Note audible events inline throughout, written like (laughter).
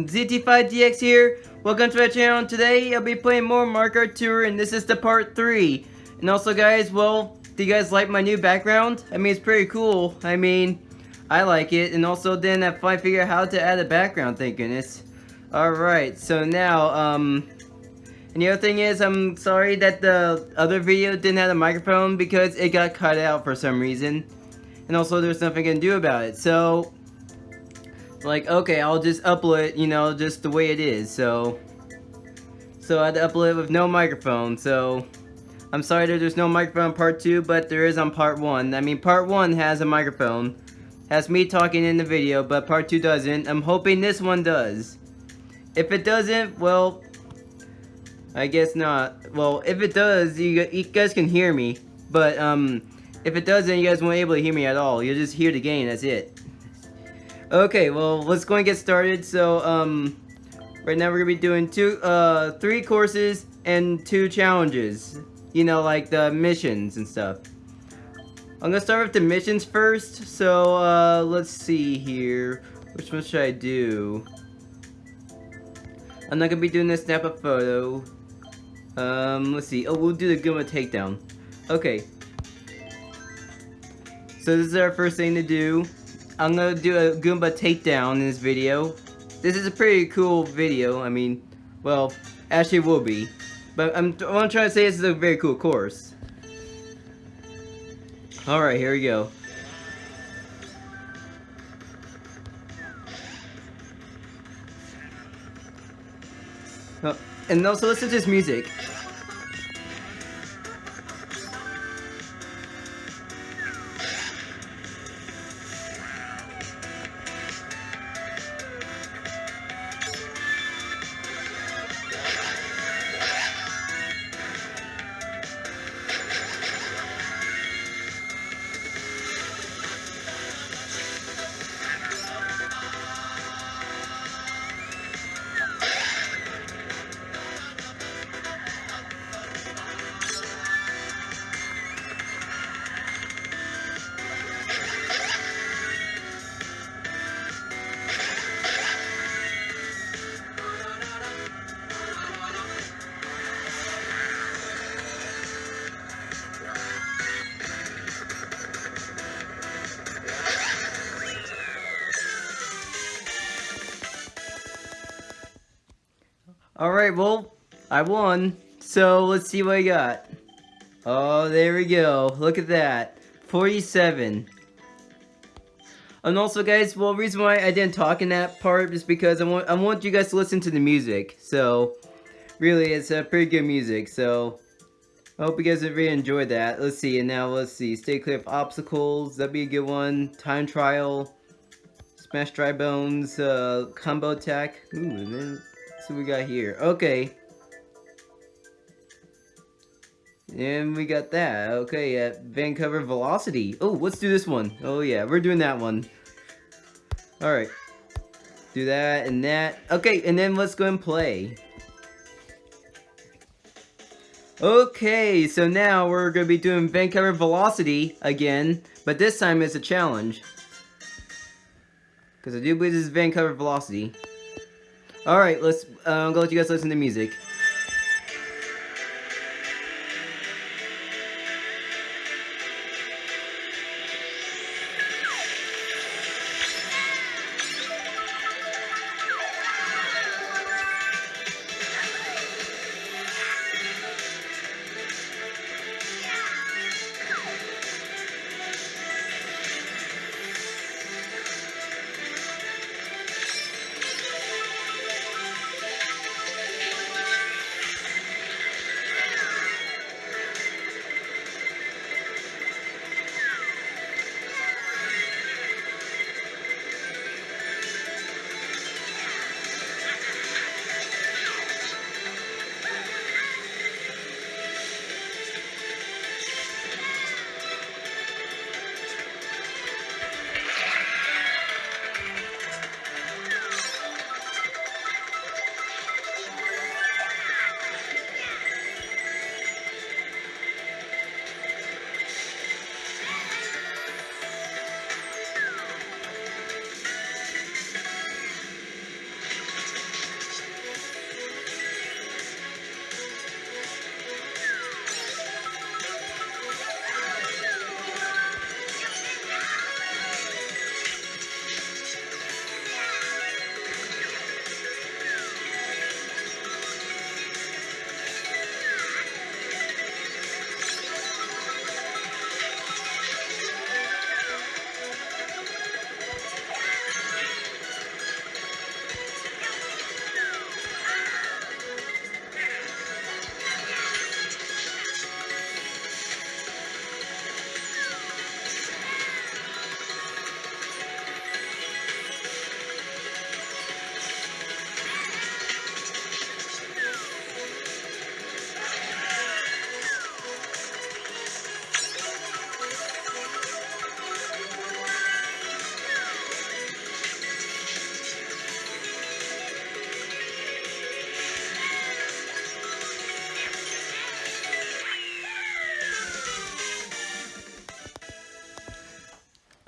everyone, ZT5DX here. Welcome to my channel. Today I'll be playing more Mario Kart Tour and this is the part 3. And also guys, well, do you guys like my new background? I mean, it's pretty cool. I mean, I like it. And also then I finally figured out how to add a background, thank goodness. Alright, so now, um... And the other thing is, I'm sorry that the other video didn't have a microphone because it got cut out for some reason. And also there's nothing I can do about it. So, like, okay, I'll just upload it, you know, just the way it is, so... So I had to upload it with no microphone, so... I'm sorry that there's no microphone on part 2, but there is on part 1. I mean, part 1 has a microphone. Has me talking in the video, but part 2 doesn't. I'm hoping this one does. If it doesn't, well... I guess not. Well, if it does, you, you guys can hear me. But, um... If it doesn't, you guys won't be able to hear me at all. You'll just hear the game, that's it. Okay, well, let's go and get started. So, um, right now we're gonna be doing two, uh, three courses and two challenges. You know, like the missions and stuff. I'm gonna start with the missions first. So, uh, let's see here. Which one should I do? I'm not gonna be doing the snap a photo. Um, let's see. Oh, we'll do the Goomba takedown. Okay. So this is our first thing to do. I'm gonna do a Goomba takedown in this video. This is a pretty cool video, I mean, well, actually will be. But I'm, I'm trying to say this is a very cool course. Alright, here we go. Oh, and also listen to this music. Alright, well, I won. So, let's see what I got. Oh, there we go. Look at that. 47. And also, guys, well, reason why I didn't talk in that part is because I want I want you guys to listen to the music. So, really, it's a pretty good music. So, I hope you guys have really enjoyed that. Let's see, and now let's see. Stay clear of obstacles. That'd be a good one. Time trial. Smash dry bones. Uh, combo attack. Ooh, and then what we got here. Okay. And we got that. Okay, at Vancouver Velocity. Oh, let's do this one. Oh yeah, we're doing that one. Alright. Do that and that. Okay, and then let's go and play. Okay, so now we're going to be doing Vancouver Velocity again, but this time it's a challenge. Because I do believe this is Vancouver Velocity. Alright, let's, uh, I'm gonna let you guys listen to music.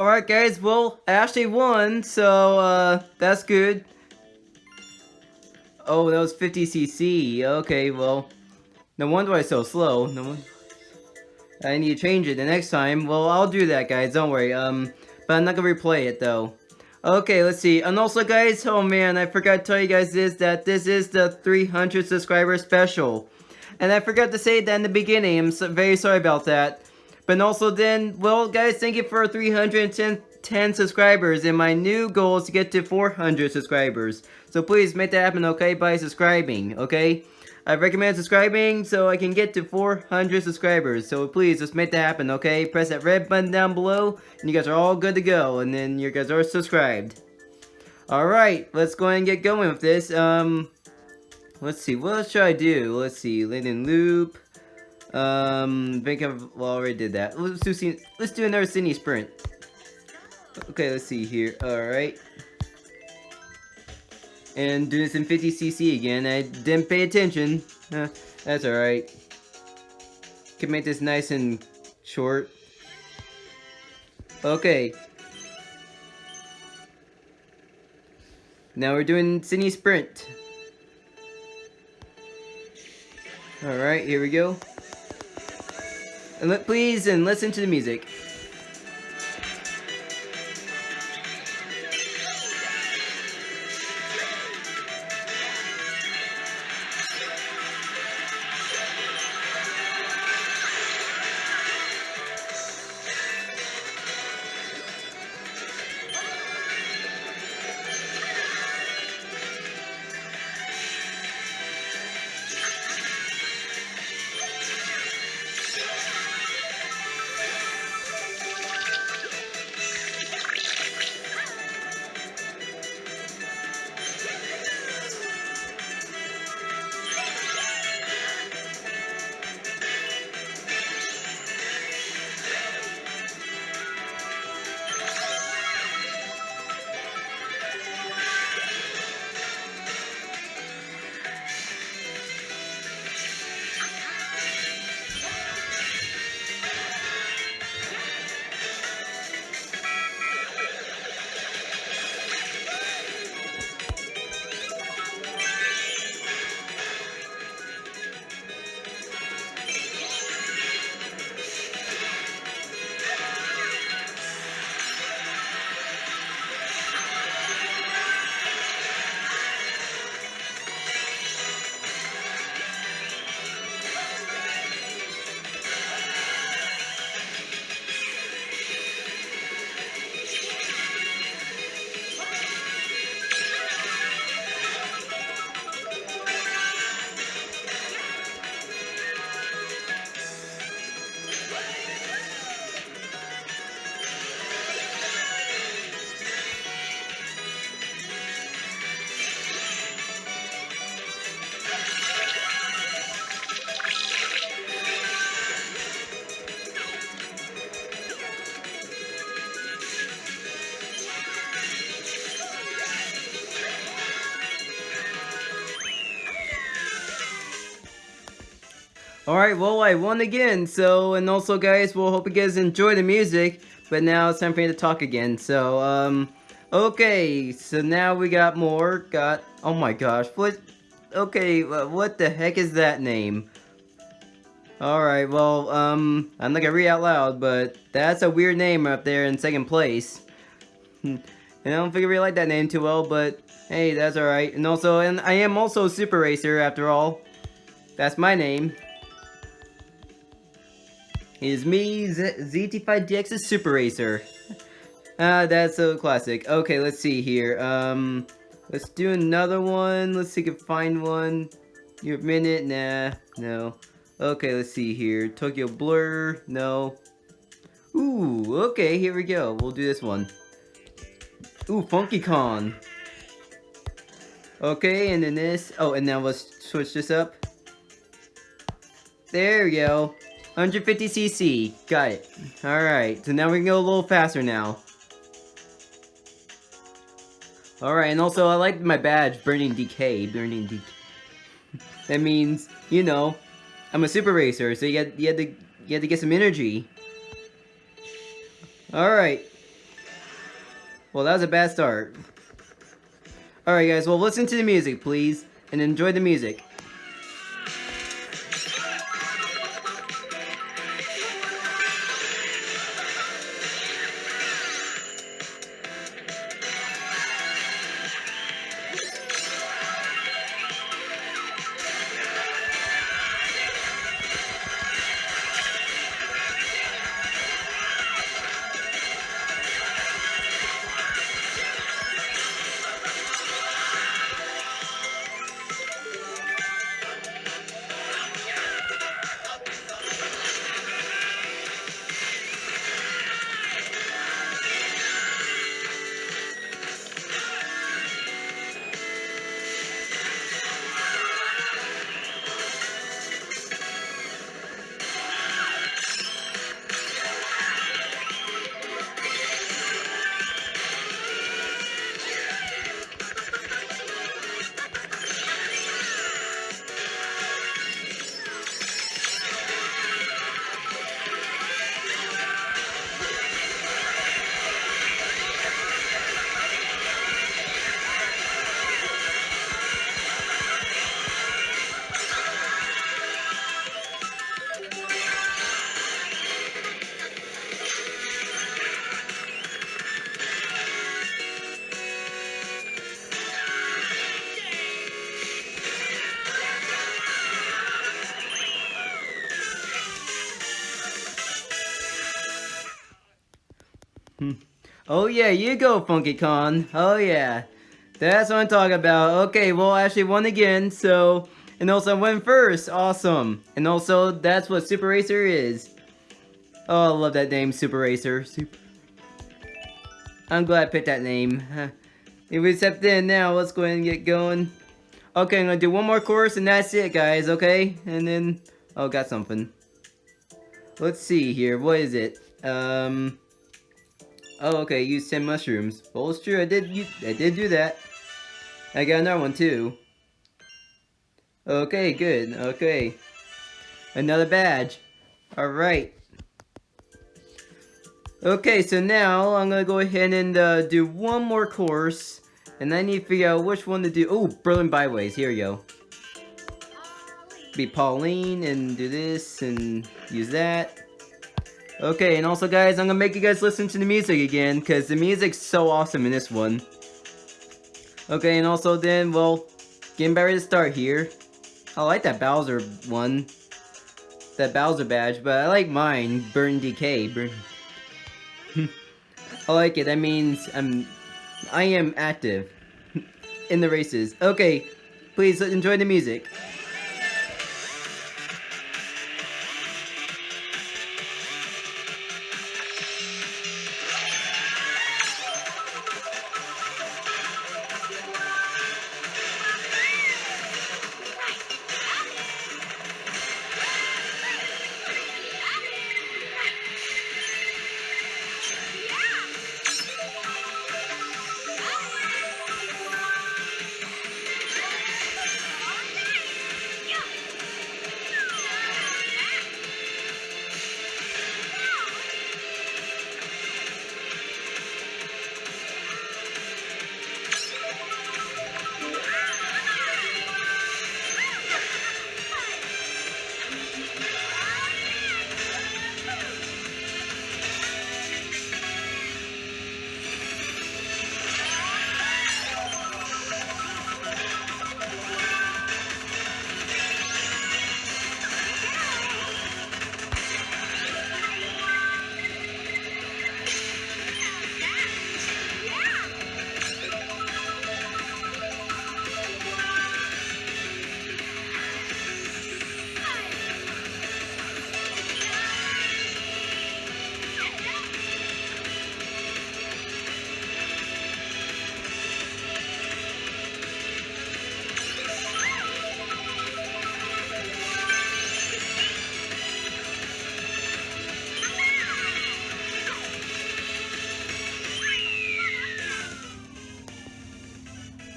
Alright guys, well, I actually won, so, uh, that's good. Oh, that was 50cc. Okay, well, no wonder I so slow. No wonder. I need to change it the next time. Well, I'll do that, guys. Don't worry. Um, but I'm not gonna replay it though. Okay, let's see. And also, guys, oh man, I forgot to tell you guys this that this is the 300 subscriber special, and I forgot to say that in the beginning. I'm so, very sorry about that. But also then, well, guys, thank you for 310 10 subscribers, and my new goal is to get to 400 subscribers. So please make that happen, okay, by subscribing, okay? I recommend subscribing so I can get to 400 subscribers. So please, just make that happen, okay? Press that red button down below, and you guys are all good to go. And then you guys are subscribed. Alright, let's go and get going with this. Um, let's see, what should I do? Let's see, London Loop. Um, think I've already did that. Let's do, let's do another Sydney Sprint. Okay, let's see here. Alright and doing some 50cc again. I didn't pay attention. Uh, that's alright. Can make this nice and short. Okay. Now we're doing Sydney Sprint. Alright, here we go. And please and listen to the music. Alright, well, I won again, so, and also, guys, we'll hope you guys enjoy the music, but now it's time for me to talk again, so, um, okay, so now we got more, got, oh my gosh, what, okay, what the heck is that name? Alright, well, um, I'm not gonna read out loud, but that's a weird name up there in second place. (laughs) and I don't think I really like that name too well, but hey, that's alright. And also, and I am also Super Racer after all. That's my name is me, ZT5DX's Super Racer. Ah, that's a classic. Okay, let's see here. Um, let's do another one. Let's see if we can find one. Your minute? Nah, no. Okay, let's see here. Tokyo Blur, no. Ooh, okay, here we go. We'll do this one. Ooh, Funky Kong. Okay, and then this. Oh, and now let's switch this up. There we go. 150cc. Got it. Alright, so now we can go a little faster now. Alright, and also I like my badge, Burning Decay. Burning Decay. that means, you know, I'm a super racer, so you had, you had to you had to get some energy. Alright. Well, that was a bad start. Alright guys, well listen to the music, please, and enjoy the music. Oh yeah, you go, Funky Kong. Oh yeah. That's what I'm talking about. Okay, well, I actually won again, so... And also, I went first. Awesome. And also, that's what Super Racer is. Oh, I love that name, Super Racer. Super... I'm glad I picked that name. If we step in now, let's go ahead and get going. Okay, I'm gonna do one more course and that's it, guys, okay? And then... Oh, got something. Let's see here. What is it? Um... Oh, okay, use 10 mushrooms. Well, it's true, I did, use, I did do that. I got another one, too. Okay, good, okay. Another badge. Alright. Okay, so now I'm gonna go ahead and uh, do one more course. And I need to figure out which one to do. Oh, Berlin Byways, here you go. Be Pauline and do this and use that. Okay, and also guys, I'm gonna make you guys listen to the music again, because the music's so awesome in this one. Okay, and also then, well, getting ready to start here. I like that Bowser one. That Bowser badge, but I like mine, Burn Decay. Burn. (laughs) I like it, that means I'm, I am active (laughs) in the races. Okay, please enjoy the music.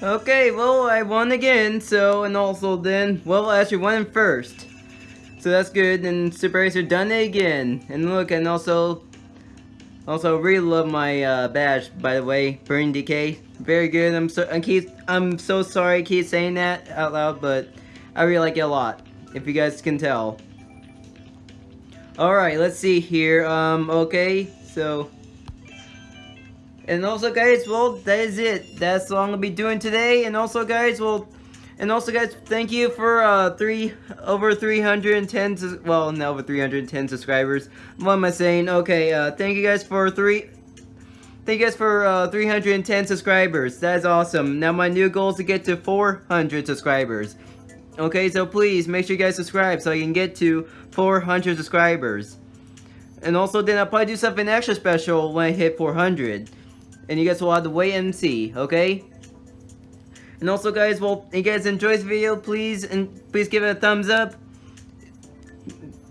Okay, well, I won again, so, and also then, well, I actually won first. So that's good, and Super Racer done it again. And look, and also, Also, really love my uh, badge, by the way, Burning Decay. Very good. I'm so I keep I'm so sorry I keep saying that out loud, but I really like it a lot. If you guys can tell. Alright, let's see here. Um, okay, so and also guys, well, that is it. That's all I'm gonna be doing today. And also guys, well, and also guys, thank you for uh, three over 310, well, no, over 310 subscribers. What am I saying? Okay, uh, thank you guys for three, thank you guys for uh, 310 subscribers. That is awesome. Now my new goal is to get to 400 subscribers. Okay, so please make sure you guys subscribe so I can get to 400 subscribers. And also then I'll probably do something extra special when I hit 400 and you guys will have to wait and see, okay? And also guys, well, if you guys enjoy this video, please and please give it a thumbs up.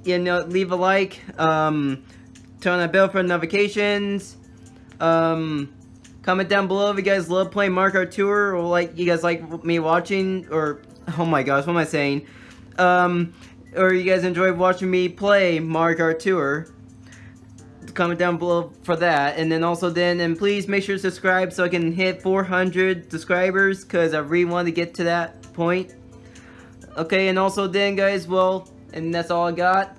You know, leave a like, um, turn on that bell for notifications, um, comment down below if you guys love playing Mario Tour, or like, you guys like me watching, or, (laughs) oh my gosh, what am I saying? Um, or you guys enjoy watching me play Mario Tour comment down below for that. And then also then, and please make sure to subscribe so I can hit 400 subscribers because I really want to get to that point. Okay, and also then guys, well, and that's all I got.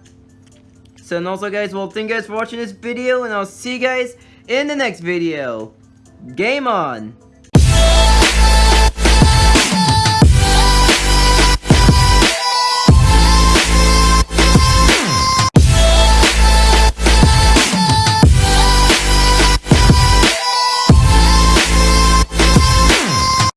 So and also guys, well, thank you guys for watching this video and I'll see you guys in the next video. Game on!